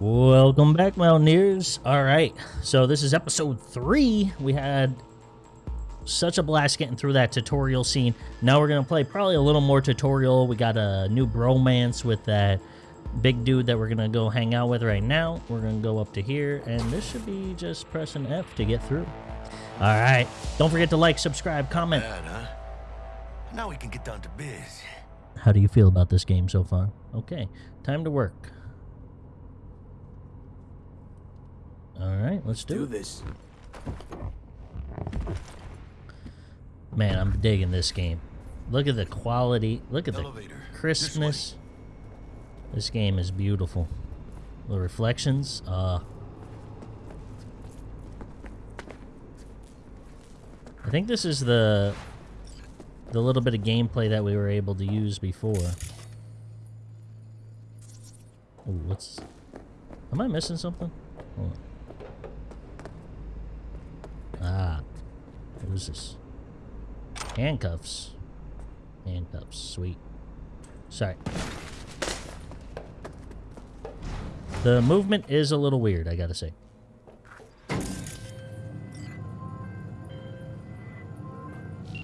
Welcome back, Mountaineers. All right, so this is episode three. We had such a blast getting through that tutorial scene. Now we're gonna play probably a little more tutorial. We got a new bromance with that big dude that we're gonna go hang out with right now. We're gonna go up to here, and this should be just pressing F to get through. All right, don't forget to like, subscribe, comment. Bad, huh? Now we can get down to biz. How do you feel about this game so far? Okay, time to work. All right, let's do, Do this. Man, I'm digging this game. Look at the quality. Look at the Elevator. This crispness. This game is beautiful. The reflections. Uh, I think this is the the little bit of gameplay that we were able to use before. Ooh, what's? Am I missing something? Hold on. Ah, what is this? Handcuffs. Handcuffs, sweet. Sorry. The movement is a little weird, I gotta say.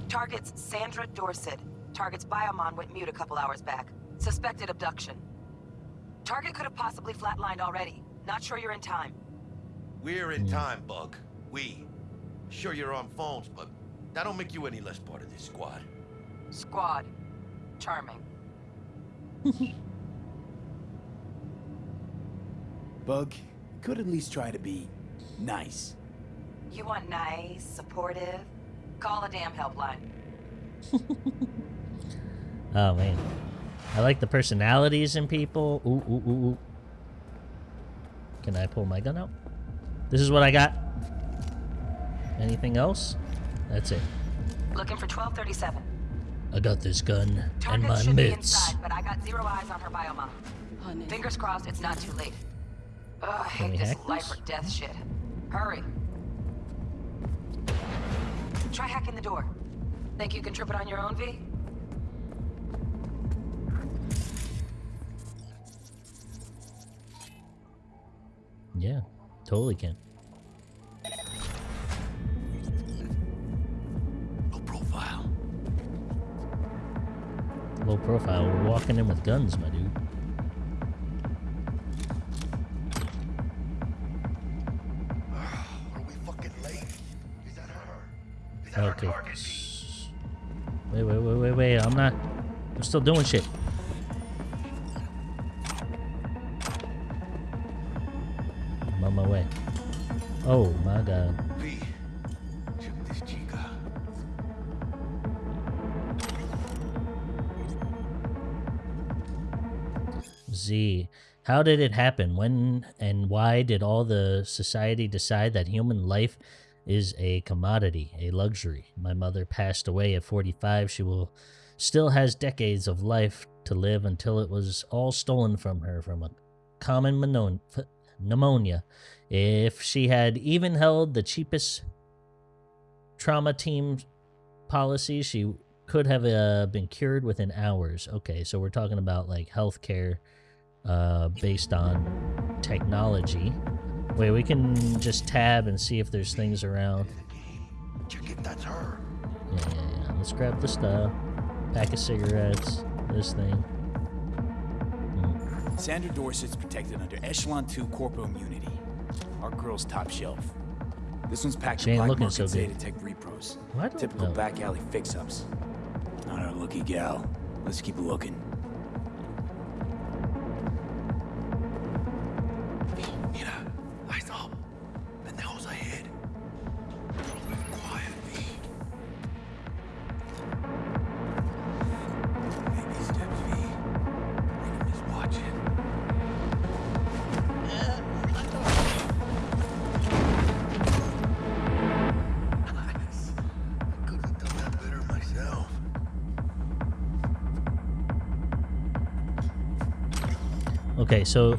Targets Sandra Dorsett. Target's biomon went mute a couple hours back. Suspected abduction. Target could have possibly flatlined already. Not sure you're in time. We're in hmm. time, Bug. We. Sure you're on phones, but that don't make you any less part of this squad. Squad. Charming. Bug, could at least try to be nice. You want nice, supportive? Call a damn helpline. Oh man. I like the personalities in people. Ooh, ooh, ooh, ooh. Can I pull my gun out? This is what I got. Anything else? That's it. Looking for 1237. I got this gun and Target my should be inside, but I got zero eyes on her biomon. Fingers crossed it's not too late. Ugh, I hate this hack life this? or death shit. Hurry. Try hacking the door. Think you can trip it on your own, V? Yeah, totally can. Low profile. We're walking in with guns, my dude. Are we fucking late? Is that her? Is that Okay. Wait, wait, wait, wait, wait. I'm not. I'm still doing shit. I'm on my way. Oh my god. How did it happen? When and why did all the society decide that human life is a commodity, a luxury? My mother passed away at 45. She will still has decades of life to live until it was all stolen from her from a common pneumonia. If she had even held the cheapest trauma team policy, she could have uh, been cured within hours. Okay, so we're talking about like healthcare uh, based on technology. Wait, we can just tab and see if there's things around. Check it, that's her. Yeah, yeah, yeah. Let's grab the stuff. Pack of cigarettes. This thing. Sandra Dorsett's protected under Echelon 2 Corpo Immunity. Our girl's top shelf. This one's packed She with ain't black looking market so good. Tech repros. Typical no. back alley fix-ups. Not our lucky gal. Let's keep looking. Okay, so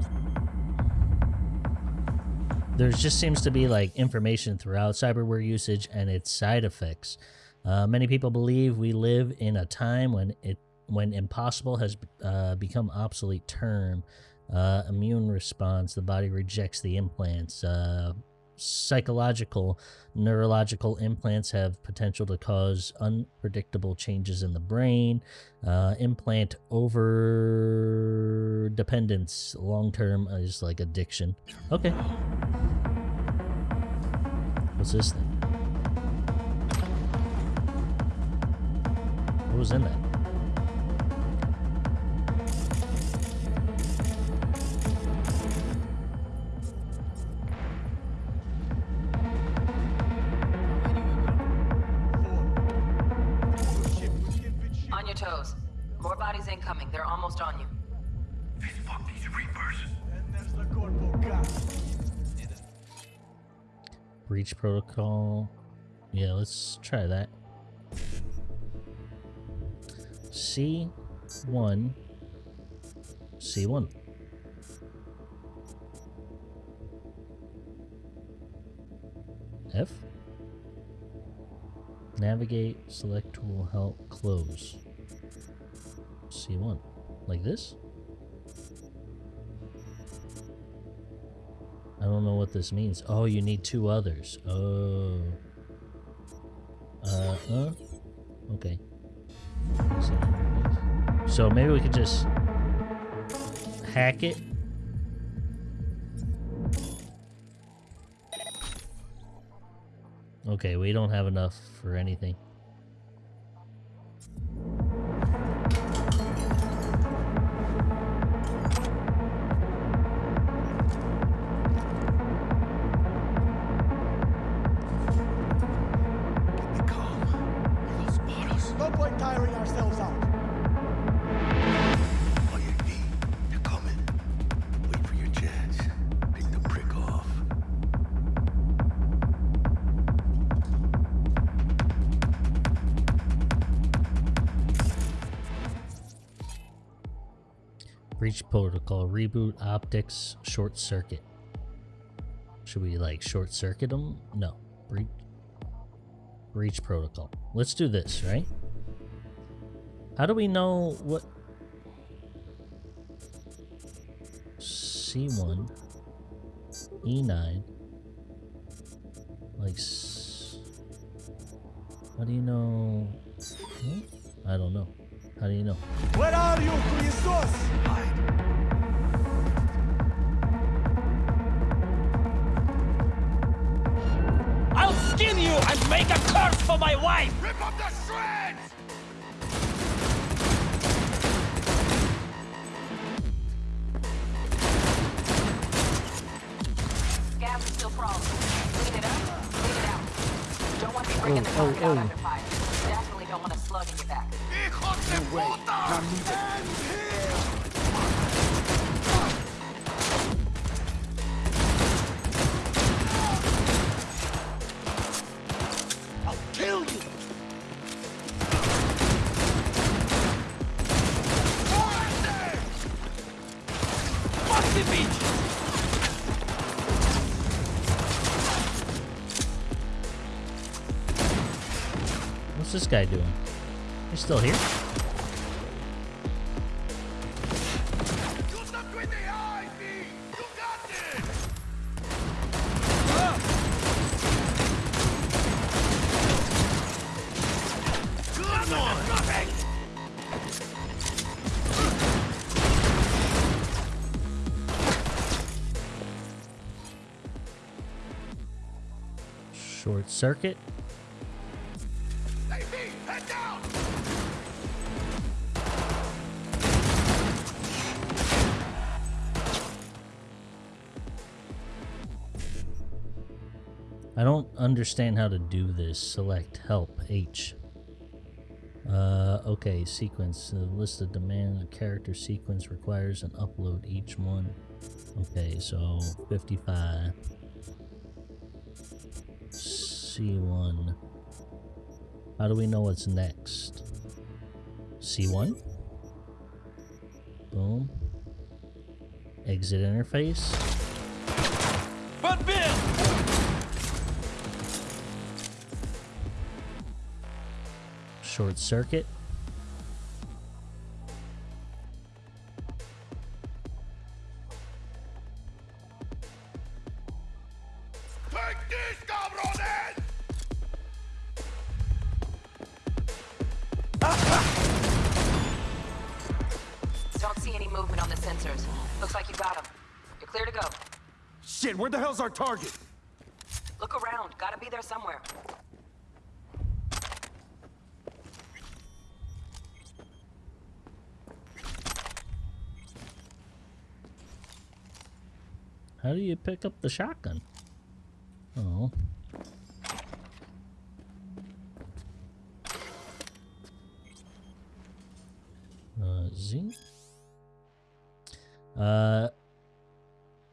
there just seems to be like information throughout cyberware usage and its side effects. Uh, many people believe we live in a time when it when impossible has uh, become obsolete term. Uh, immune response, the body rejects the implants. Psychological, neurological implants have potential to cause unpredictable changes in the brain. Uh, implant over dependence, long term, is like addiction. Okay. What's this thing? What was in that? Bodies incoming. They're almost on you. Fuck these Reapers. Breach protocol. Yeah, let's try that. C1. C1. F. Navigate, select tool, help, close. C1. Like this? I don't know what this means. Oh, you need two others. Oh. Uh, huh? Okay. So maybe we could just hack it. Okay, we don't have enough for anything. Reboot optics, short circuit. Should we like short circuit them? No. Breach breach protocol. Let's do this, right? How do we know what C1 E9 like How do you know Hmm? I don't know. How do you know? Where are you, Christos? Make a curse for my wife! Rip up the shreds! Gas is still crawling. Clean it up, clean it out. Don't want to be bringing the Oh, target oh, out oh. under fire. Definitely don't want a slug in your back. Hijos de puta! Guy doing? He's still here? Tú también understand how to do this. Select help H. Uh, okay, sequence. The list of demand a character sequence requires an upload each one. Okay, so 55. C1. How do we know what's next? C1? Boom. Exit interface. But Bill! short circuit. Don't see any movement on the sensors. Looks like you got them. You're clear to go. Shit, where the hell's our target? You pick up the shotgun? Oh. Uh. Uh,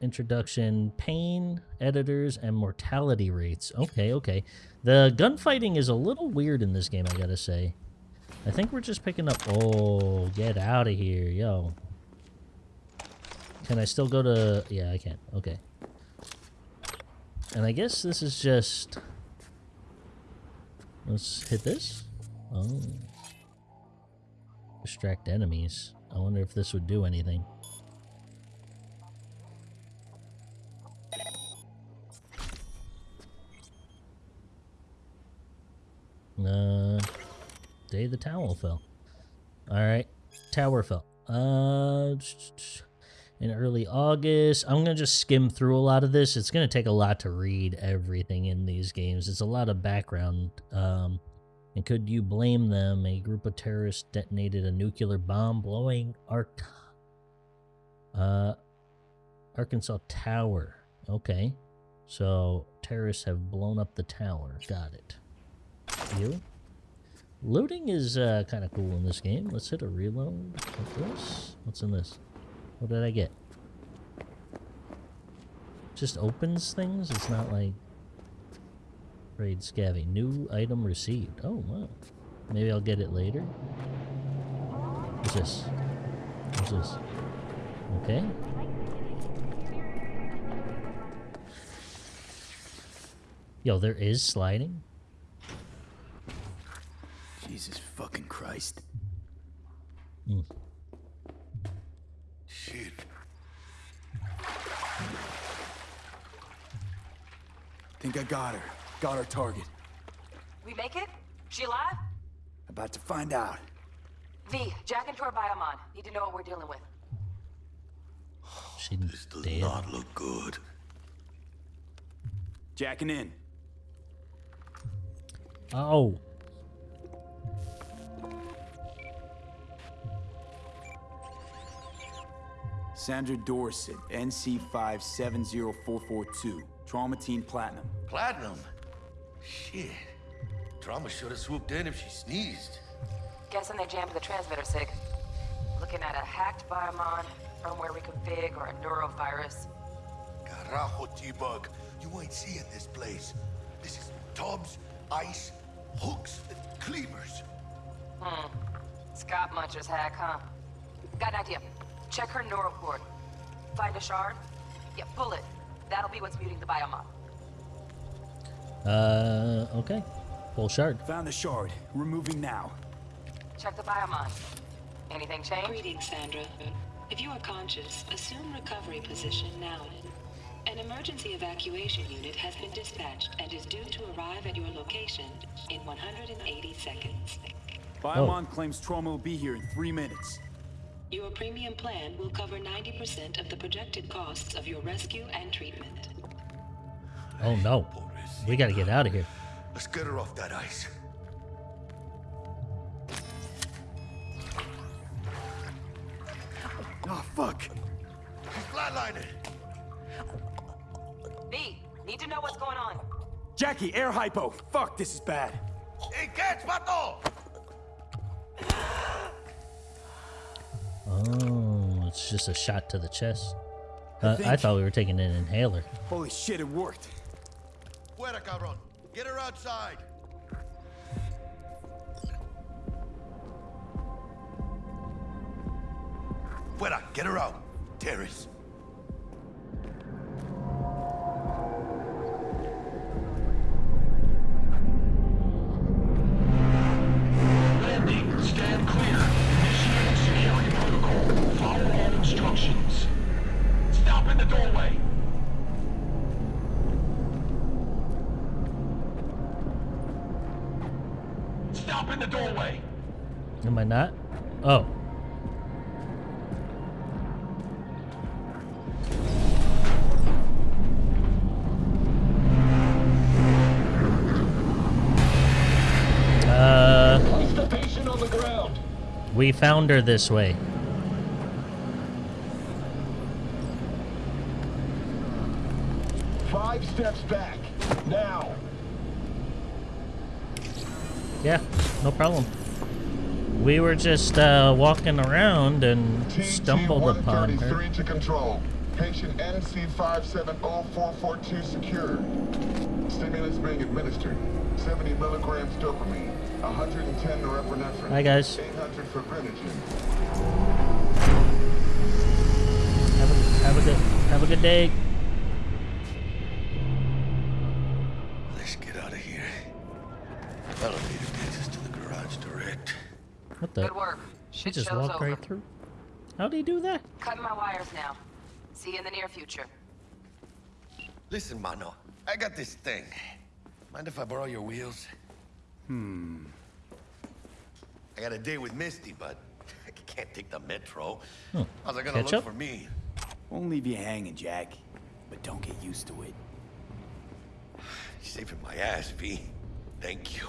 introduction, pain, editors, and mortality rates. Okay, okay. The gunfighting is a little weird in this game, I gotta say. I think we're just picking up... Oh, get out of here, yo. Can I still go to... Yeah, I can. Okay. And I guess this is just... Let's hit this. Oh. Distract enemies. I wonder if this would do anything. Uh, day the tower fell. Alright, tower fell. Uh, in early August. I'm gonna just skim through a lot of this. It's gonna take a lot to read everything in these games. It's a lot of background. Um, and could you blame them? A group of terrorists detonated a nuclear bomb, blowing Ark, uh, Arasaka Tower. Okay, so terrorists have blown up the tower. Got it. You. Looting is uh, kind of cool in this game. Let's hit a reload. This? What's in this? What did I get? Just opens things? It's not like... Raid scavvy. New item received. Oh, wow. Maybe I'll get it later. What's this? What's this? Okay. Yo, there is sliding? Jesus fucking Christ. Mm. Shit. Think I got her. Got our target. We make it? She alive? About to find out. V, jack into her biomon. Need to know what we're dealing with. She This does dead. not look good. Jacking in. Oh. Sandra Dorsett, NC570442. Trauma Team Platinum. Platinum? Shit. Trauma should have swooped in if she sneezed. Guessing they jammed the transmitter, Sig. Looking at a hacked biomon, firmware reconfig, or a neurovirus. Carajo, T-Bug. You ain't seeing this place. This is tubs, ice, hooks, and cleavers. Hmm. Scott Muncher's hack, huh? Got an idea. Check her neural cord. Find a shard? Yeah, pull it. That'll be what's muting the biomon. Uh, okay. Full shard. Found the shard. Removing now. Check the biomon. Anything change? Greetings, Sandra. If you are conscious, assume recovery position now. An emergency evacuation unit has been dispatched and is due to arrive at your location in 180 seconds. Biomon claims trauma will be here in three minutes. Your premium plan will cover 90% of the projected costs of your rescue and treatment. Oh no. We gotta get out of here. Let's get her off that ice. Oh, fuck. She's flatlining. V, need to know what's going on. Jackie, air hypo. Fuck, this is bad. Hey, catch, vato! Oh, it's just a shot to the chest. Uh, I think- thought we were taking an inhaler. Holy shit, it worked. Fuera, cabron. Get her outside. Fuera, get her out. Terrace. Not? Oh. Uh, Place the patient on the ground. we found her this way. Five steps back. Now. Yeah, no problem. We were just uh, walking around and stumbled upon her. To control. Patient NC570442 secure. Stimulants being administered. 70 milligrams dopamine. 110 norepinephrine. Hi, guys. 800 for. Have a, have a good have a good day. What the? Good work. He Shit just walked over. right through. How'd he do that? Cutting my wires now. See you in the near future. Listen, Mano. I got this thing. Mind if I borrow your wheels? Hmm. I got a date with Misty, but I can't take the metro. Hmm. How's it gonna Catch look up? for me? Won't leave you hanging, Jack. But don't get used to it. You're saving my ass, V. Thank you.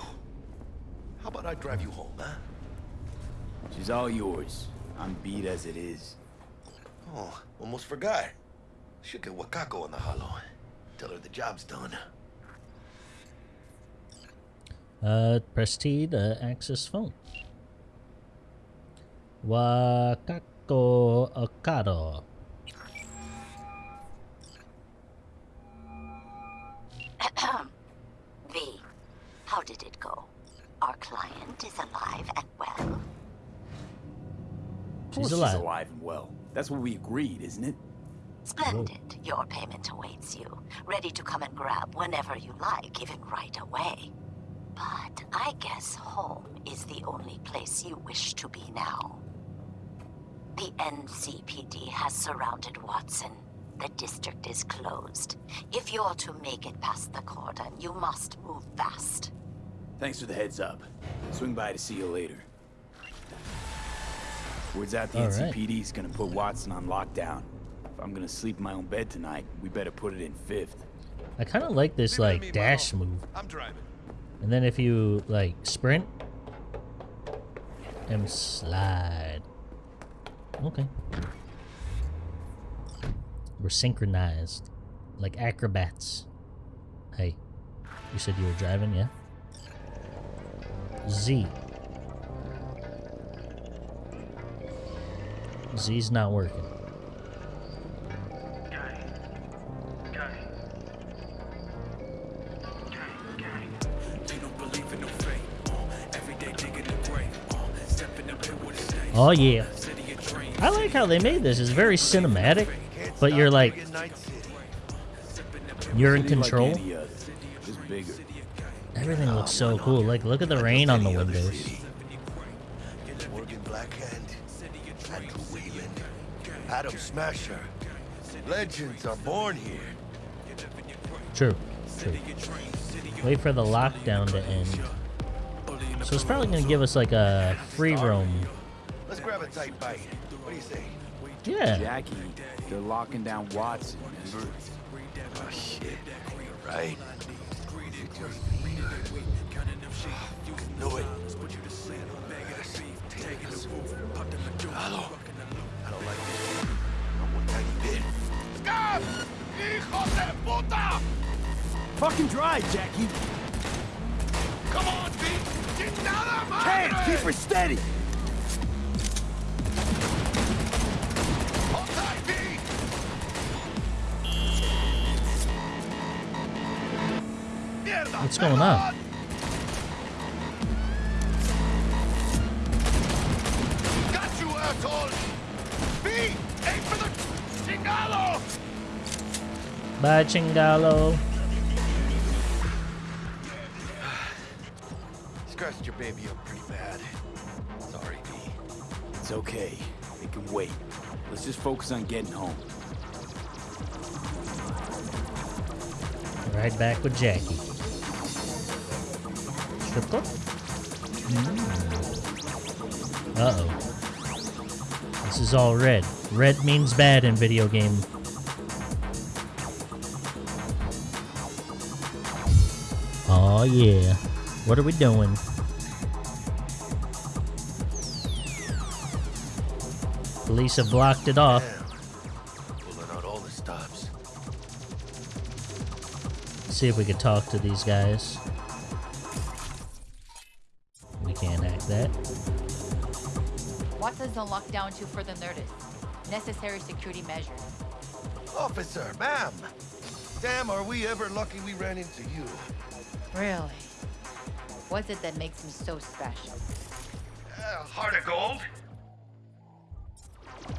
How about I drive you home, huh? She's all yours. I'm beat as it is. Oh, almost forgot. Should get Wakako on the hollow. Tell her the job's done. Uh, press T to access phone. Wakako Okada. She's alive. She's alive and well. That's what we agreed, isn't it? Splendid. Your payment awaits you, ready to come and grab whenever you like, even right away. But I guess home is the only place you wish to be now. The NCPD has surrounded Watson. The district is closed. If you're to make it past the cordon, you must move fast. Thanks for the heads up. Swing by to see you later. Word's out the All right. NCPD's gonna put Watson on lockdown. If I'm gonna sleep in my own bed tonight, we better put it in fifth. I kind of like this like dash move. I'm driving. And then if you like sprint and slide. Okay. We're synchronized. Like acrobats. Hey. You said you were driving, yeah? Z. Z's not working. Oh yeah. I like how they made this. It's very cinematic, but you're like you're in control. any other, just bigger. Everything looks so cool. Like look at the rain on the windows. Morgan Blackhand, Andrew Weyland, Adam Smasher. Legends are born here. True. True. Wait for the lockdown to end. So it's probably gonna give us like a free roam. Let's grab a tight bite. What do you say? Yeah. Jackie, they're locking down Watson. remember? Oh shit. Right. You just needed knew it. Hello. I don't like this. Not one tiny bit. Scab! Hijo de puta! Fucking drive, Jackie! Come on, Pete! Chingada Can't madre! keep her steady! Hold tight, Pete! What's going on? Bye, Chingalo. Scratched your baby up pretty bad. Sorry, Pete. It's okay. It can wait. Let's just focus on getting home. Right back with Jackie. Strip club? Mm. Uh-oh. This is all red. Red means bad in video game. Oh yeah. What are we doing? Police have blocked it off. Damn. Pulling out all the stops. See if we could talk to these guys. We can't hack that. What does the lockdown to further notice? Necessary security measures. Officer, ma'am. Damn, are we ever lucky we ran into you. Really? What's it that makes me so special? Uh, heart of gold?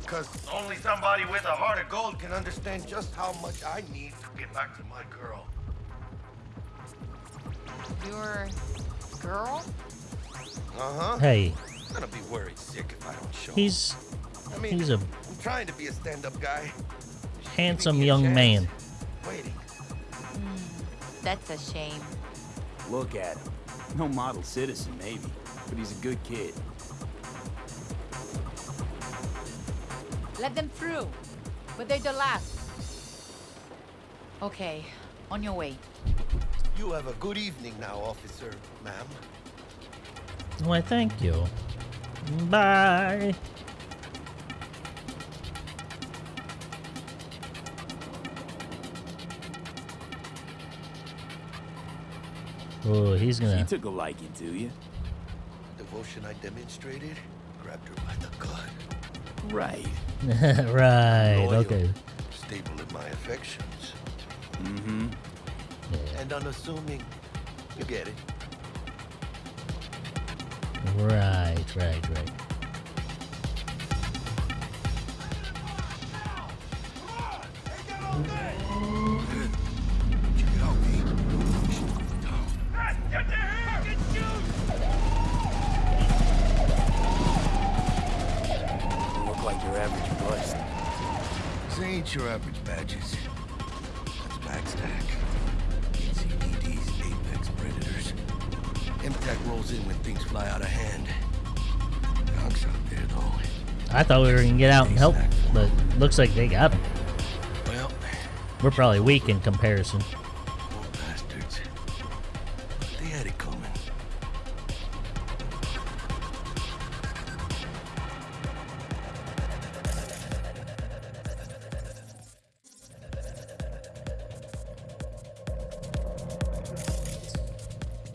Because only somebody with a heart of gold can understand just how much I need to get back to my girl. Your girl? Uh-huh. Hey, I'm gonna be worried sick if I don't show. he's I mean, he's a I'm trying to be a stand-up guy. handsome young man. Waiting. That's a shame. Look at him. No model citizen, maybe, but he's a good kid. Let them through. But they're the last. Okay, on your way. You have a good evening now, officer, ma'am. Why, thank you. Bye. Oh, he's He gonna. took a liking to you. Devotion I demonstrated grabbed her by the gut. Right. right. Loyal, Okay. Stable in my affections. Mm-hmm. Yeah. And unassuming. You get it. Right. Right. Right. Check Ain't your average badges. That's MaxTac. NCPD's apex predators. MaxTac rolls in when things fly out of hand. Dogs out there, though. I thought we were gonna get out and help, but looks like they got him. Well, We're probably weak in comparison.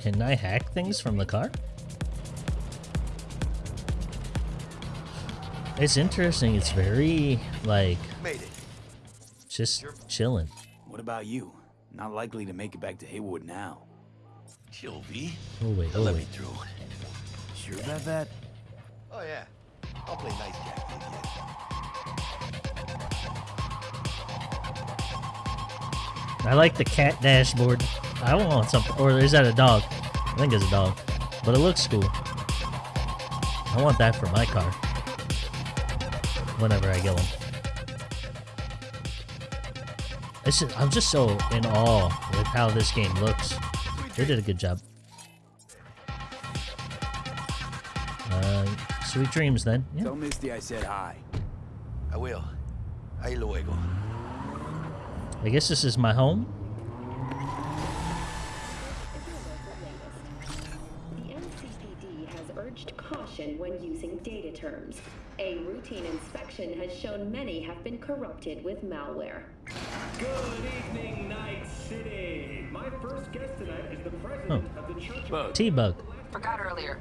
Can I hack things from the car? It's interesting. It's very like Made it. just chilling. What about you? Not likely to make it back to Heywood now. Chill, V. Oh wait, oh let wait. me through. Sure about that? Oh, yeah. I'll play nice guy with you. I like the cat dashboard. I want something. Or is that a dog? I think it's a dog. But it looks cool. I want that for my car. Whenever I get one. It's just, I'm just so in awe with how this game looks. They did a good job. Uh, sweet dreams then. Yeah. Tell Misty I said hi. I will. Ahí luego. I guess this is my home. Urged caution when using data terms. A routine inspection has shown many have been corrupted with malware. Good evening, Night City. My first guest tonight is the president oh. of the Church of T-Bug. Forgot earlier.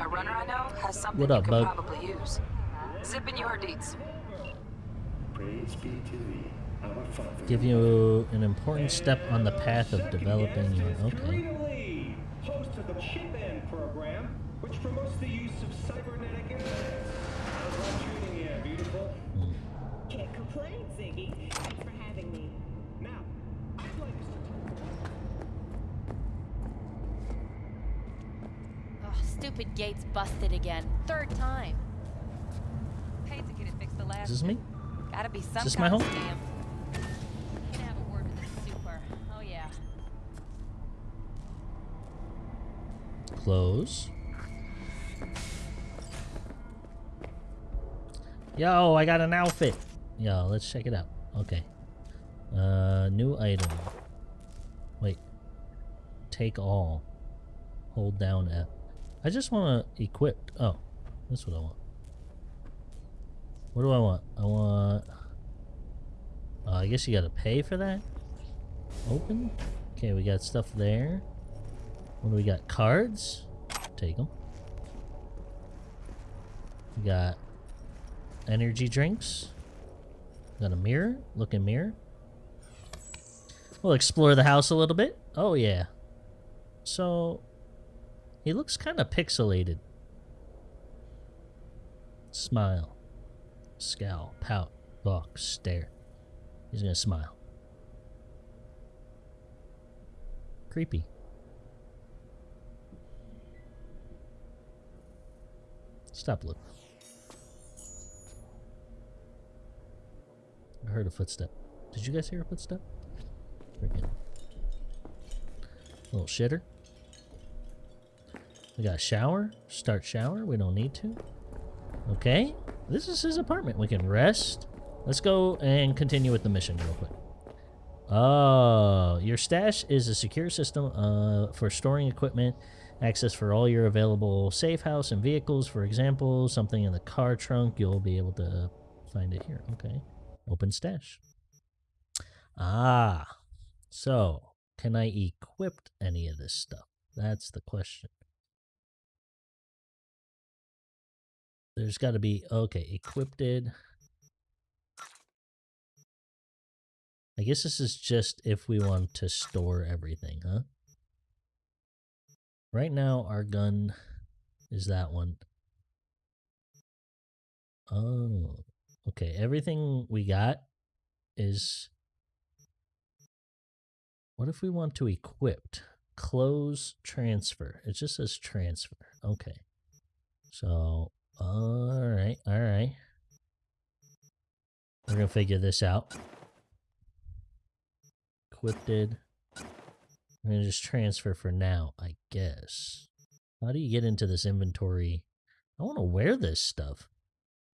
A runner I know has something What you could bug? probably use. Zip in your deeds. Praise be to thee, our Father. Give you an important step on the path of Second developing guest your. is Okay. Which promotes the use of cybernetic implants. How's life treating you, beautiful? Can't complain, Ziggy. Thanks for having me. Now, I'd like us to Ugh, stupid gates busted again. Third time. Paid to get it fixed the last. Is this me? Gotta be some this my kind home? of scam. Can Yo, I got an outfit. Yo, let's check it out. Okay. Uh, new item. Wait. Take all. Hold down F. I just want to equip. Oh, that's what I want. What do I want? I want... Uh, I guess you gotta pay for that? Open? Okay, we got stuff there. What do we got? Cards? Take them. We got energy drinks. Got a mirror. Looking mirror. We'll explore the house a little bit. Oh, yeah. So, he looks kind of pixelated. Smile. Scowl. Pout. Balk. Stare. He's gonna smile. Creepy. Stop looking. I heard a footstep. Did you guys hear a footstep? Freaking. Little shitter. We got a shower. Start shower. We don't need to. Okay. This is his apartment. We can rest. Let's go and continue with the mission real quick. Oh, your stash is a secure system uh, for storing equipment, access for all your available safe house and vehicles. For example, something in the car trunk, you'll be able to find it here. Okay. Open stash. Ah, so can I equip any of this stuff? That's the question. There's got to be, okay, equipped. I guess this is just if we want to store everything, huh? Right now, our gun is that one. Oh, okay. Everything we got is... What if we want to equip? Close transfer. It just says transfer. Okay. So, alright, alright. We're going to figure this out equipped. I'm gonna just transfer for now, I guess. How do you get into this inventory? I want to wear this stuff.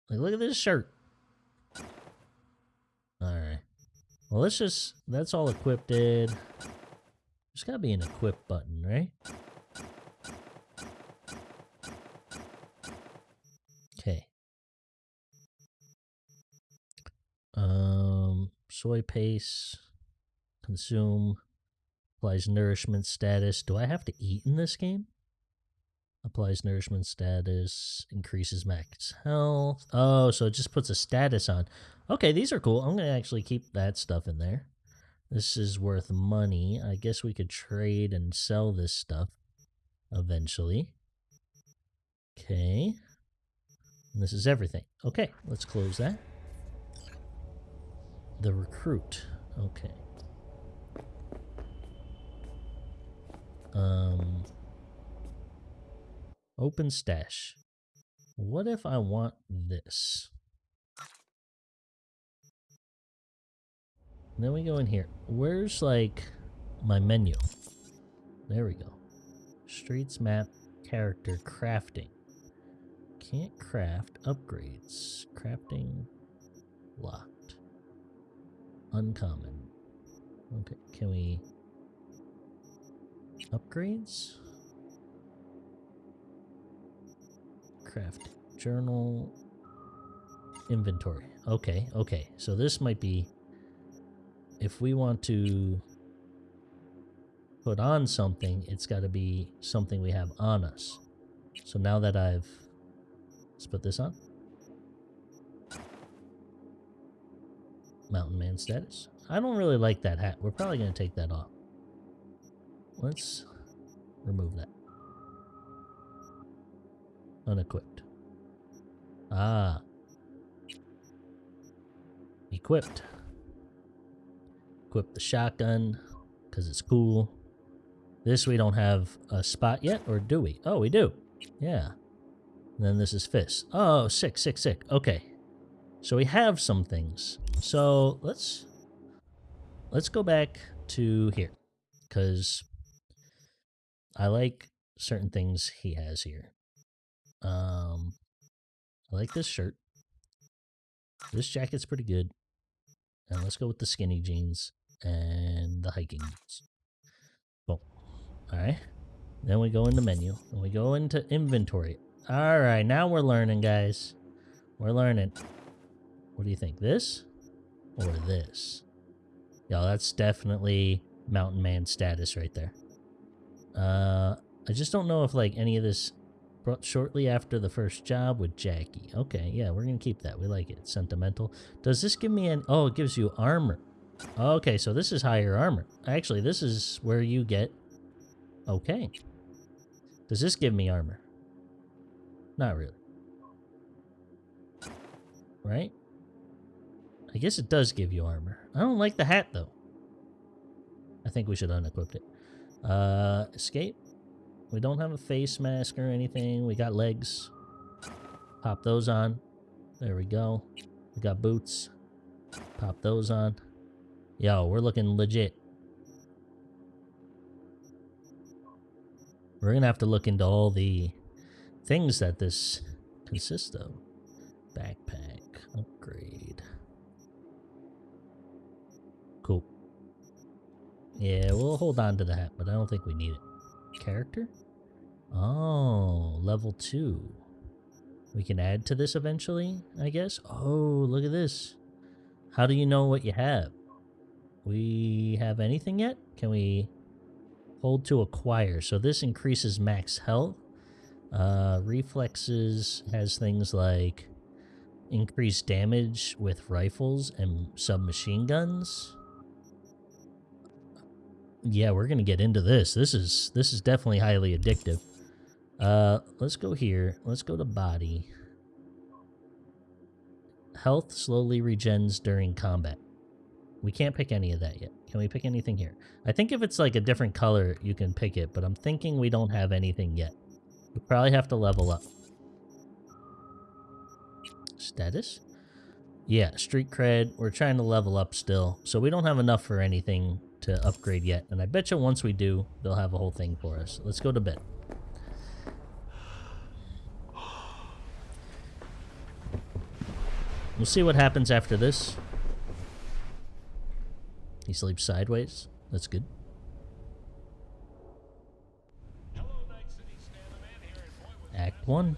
Like, look at this shirt. Alright. Well, let's just... That's all equipped. There's gotta be an equip button, right? Okay. Um, soy paste. Consume. Applies nourishment status. Do I have to eat in this game? Applies nourishment status. Increases max health. Oh, so it just puts a status on. Okay, these are cool. I'm going to actually keep that stuff in there. This is worth money. I guess we could trade and sell this stuff eventually. Okay. And this is everything. Okay, let's close that. The recruit. Okay. Open stash. What if I want this? Then we go in here. Where's like my menu? There we go. Streets map character crafting. Can't craft upgrades. Crafting locked. Uncommon. Okay, can we Upgrades? Craft. Journal. Inventory. Okay, okay. So this might be... If we want to put on something, it's got to be something we have on us. So now that I've... Let's put this on. Mountain Man status. I don't really like that hat. We're probably going to take that off. Let's remove that. Unequipped. Ah. Equipped. Equip the shotgun, because it's cool. This we don't have a spot yet, or do we? Oh, we do. Yeah. And then this is fist. Oh, sick, sick, sick. Okay. So we have some things. So let's let's go back to here. Because I like certain things he has here. Um, I like this shirt. This jacket's pretty good. And let's go with the skinny jeans and the hiking boots. Boom. Alright. Then we go into menu. And we go into inventory. Alright, now we're learning, guys. We're learning. What do you think? This? Or this? Yo, that's definitely mountain man status right there. Uh, I just don't know if, like, any of this brought shortly after the first job with Jackie. Okay, yeah, we're gonna keep that. We like it. Sentimental. Does this give me an... Oh, it gives you armor. Okay, so this is higher armor. Actually, this is where you get... Okay. Does this give me armor? Not really. Right? I guess it does give you armor. I don't like the hat, though. I think we should unequip it. Uh, escape. We don't have a face mask or anything. We got legs. Pop those on. There we go. We got boots. Pop those on. Yo, we're looking legit. We're gonna have to look into all the things that this consists of. Backpack. Upgrade. Cool. Yeah, we'll hold on to that, but I don't think we need it. Character? Oh, level 2. We can add to this eventually, I guess? Oh, look at this. How do you know what you have? We have anything yet? Can we hold to acquire? So this increases max health. Uh, reflexes has things like increased damage with rifles and submachine guns. Yeah, we're gonna get into this. This is this is definitely highly addictive. Uh, let's go here. Let's go to body. Health slowly regens during combat. We can't pick any of that yet. Can we pick anything here? I think if it's like a different color, you can pick it, but I'm thinking we don't have anything yet. We probably have to level up. Status? Yeah, street cred. We're trying to level up still. So we don't have enough for anything to upgrade yet. And I bet you once we do, they'll have a whole thing for us. Let's go to bed. We'll see what happens after this. He sleeps sideways. That's good. Act 1.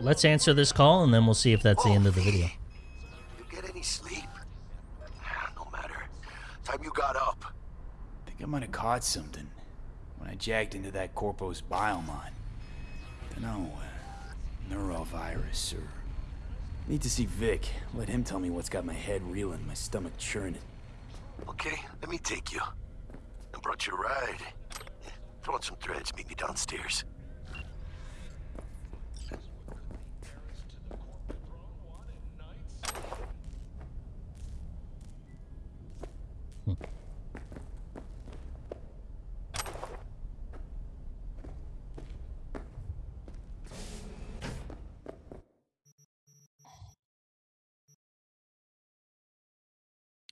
Let's answer this call and then we'll see if that's the end of the video. You get any sleep? No matter. Time you got up. think I might have caught something when I jacked into that Corpo's biomon. Dunno, uh, neurovirus or... Need to see Vik. Let him tell me what's got my head reeling, my stomach churning. Okay, let me take you. I brought you a ride. Throw on some threads, meet me downstairs.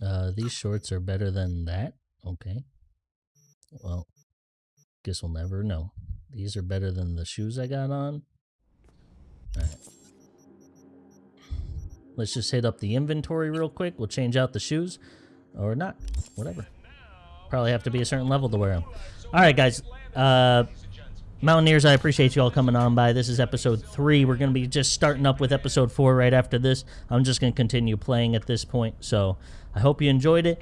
Uh, these shorts are better than that? Okay. Well, guess we'll never know. These are better than the shoes I got on. Alright. Let's just hit up the inventory real quick. We'll change out the shoes. Or not. Whatever. Probably have to be a certain level to wear them. Alright, guys. Uh, Mountaineers, I appreciate you all coming on by. This is episode 3. We're going to be just starting up with episode 4 right after this. I'm just going to continue playing at this point. So, I hope you enjoyed it.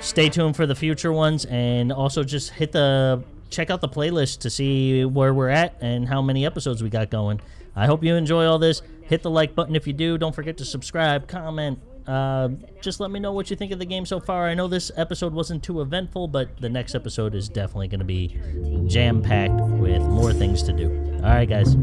Stay tuned for the future ones. And also just hit the... Check out the playlist to see where we're at and how many episodes we got going. I hope you enjoy all this. Hit the like button if you do. Don't forget to subscribe, comment, uh, just let me know what you think of the game so far. I know this episode wasn't too eventful, but the next episode is definitely going to be jam-packed with more things to do. All right, guys.